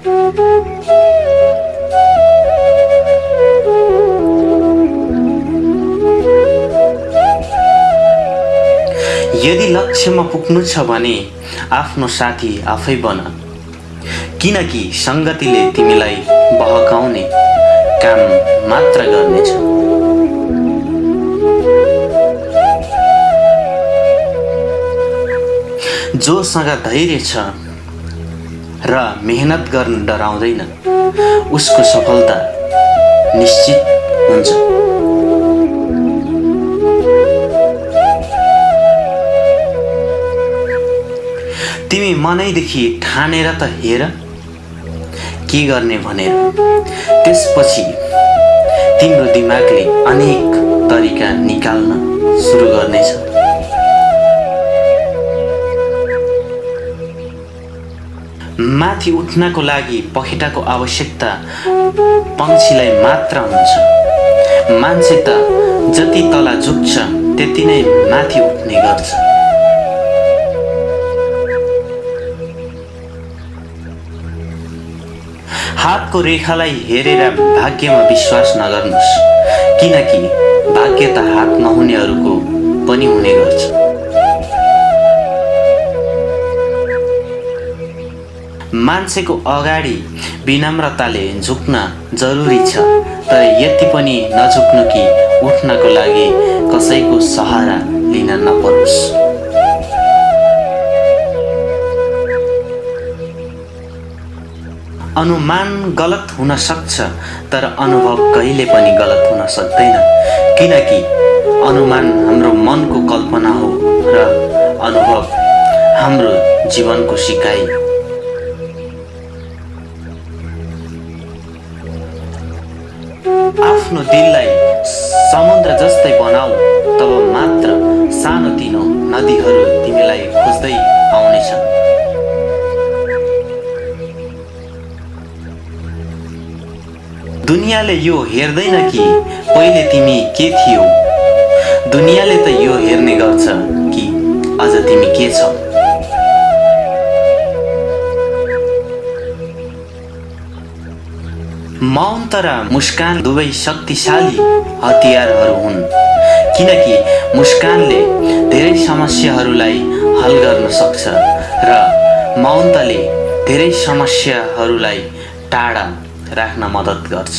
यदि लक्ष्यमा पुग्नु छ भने आफ्नो साथी आफै बन। किनकि सङ्गतिले तिमीलाई बहकाउने काम मात्र गर्नेछ। जोसँग धैर्य छ र मेहनत गर्न डराउँदैन उसको सफलता निश्चित हुन्छ। तिमी मनैदेखि ठानेर त हेर के गर्ने भनेर। त्यसपछि तिम्रो दिमागले अनेक तरिका निकाल्न सुरु गर्नेछ। माथि उठ्नको लागि पखेटाको आवश्यकता पन्छीलाई मात्र हुन्छ। मान्छे त जति तल झुक्छ त्यति नै माथि उठ्ने गर्छ। हातको रेखालाई हेरेर भाग्यमा विश्वास नगर्नुहोस् किनकि भाग्य त हात नहुनेहरूको पनि हुने गर्छ। मान्छेको अगाडि विनम्रताले झुक्न जरुरी छ। तर यति पनि नझुक्नु कि उठ्नको लागि कसैको सहारा लिन नपरोस्। अनुमान गलत हुन सक्छ तर अनुभव कहिले पनि गलत हुन सक्दैन। किनकि अनुमान हाम्रो मनको कल्पना हो र अनुभव हाम्रो जीवनको सिकाइ आफ्नो दिललाई समुद्र जस्तै बनाऊ तब मात्र सानोतिनो नदीहरू तिमीलाई खोज्दै आउनेछन्। दुनियाँले यो हेर्दैन कि पहिले तिमी के थियौ? दुनियाँले त यो हेर्ने गर्छ कि अझ तिमी के छौ? मौन तर मुस्कान दुवै शक्तिशाली हतियारहरू हुन्। किनकि मुस्कानले धेरै समस्याहरूलाई हल गर्न सक्छ र मौनताले धेरै समस्याहरूलाई टाढा राख्न मद्दत गर्छ।